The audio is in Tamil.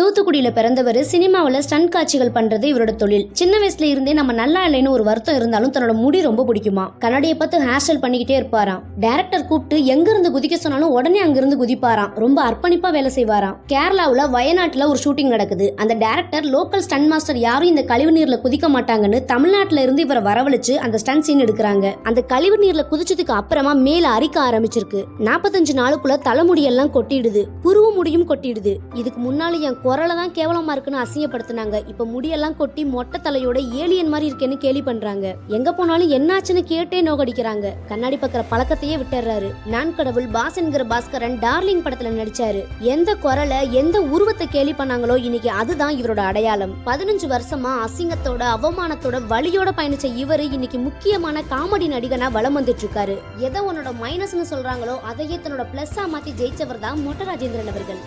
தூத்துக்குடியில் பிறந்தவர் சினிமாவில் ஸ்டன் காட்சிகள் பண்ணுறது இவரோட தொழில். சின்ன வயசுல இருந்தே நம்ம நல்லா இல்லைன்னு ஒரு வருத்தம் இருந்தாலும் தன்னோட முடி ரொம்ப பிடிக்குமா? கண்ணாடியை பார்த்து ஹேர் ஸ்டைல் பண்ணிக்கிட்டே இருப்பாராம். டேரக்டர் கூப்பிட்டு எங்கிருந்து குதிக்க சொன்னாலும் உடனே அங்கிருந்து குதிப்பாராம். ரொம்ப அர்ப்பணிப்பாக வேலை செய்வாராம். கேரளாவில் வயநாட்டில் ஒரு ஷூட்டிங் நடக்குது. அந்த டேரக்டர் லோக்கல் ஸ்டன் மாஸ்டர் யாரும் இந்த கழிவு நீரில் குதிக்க மாட்டாங்கன்னு தமிழ்நாட்டில் இருந்து இவரை வரவழைச்சு அந்த ஸ்டன் சீன் எடுக்கிறாங்க. அந்த கழிவு நீரில் குதிச்சதுக்கு அப்புறமா மேல அரிக்க ஆரம்பிச்சிருக்கு. நாற்பத்தஞ்சு நாளுக்குள்ள தலைமுடியெல்லாம் கொட்டிடுது. புருவ முடியும் கொட்டிடுது. இதுக்கு முன்னால என் குரலை தான் கேவலமா இருக்குன்னு அசிங்கப்படுத்தினாங்க. இப்ப முடியெல்லாம் கொட்டி மொட்டை தலையோட ஏலியன் மாதிரி இருக்கேன்னு கேலி பண்றாங்க. எங்க போனாலும் என்னாச்சுன்னு கேட்டே நோகடிக்கிறாங்க. கண்ணாடி பக்கிற பழக்கத்தையே விட்டுறாரு. நான் கடவுள் பாஸ் என்கிற பாஸ்கரன் டார்லிங் படத்துல நடிச்சாரு. எந்த குரலை எந்த உருவத்தை கேலி பண்ணாங்களோ இன்னைக்கு அதுதான் இவரோட அடையாளம். பதினஞ்சு வருஷமா அசிங்கத்தோட அவமானத்தோட வழியோட பயணிச்ச இவர் இன்னைக்கு முக்கியமான காமெடி நடிகனா வலம் வந்துட்டு இருக்காரு எதை உன்னோட மைனஸ்னு சொல்றாங்களோ அதையே தன்னோட பிளஸ்ஸா மாத்தி ஜெயிச்சவர் தான் மொட்ட ராஜேந்திரன் அவர்கள்.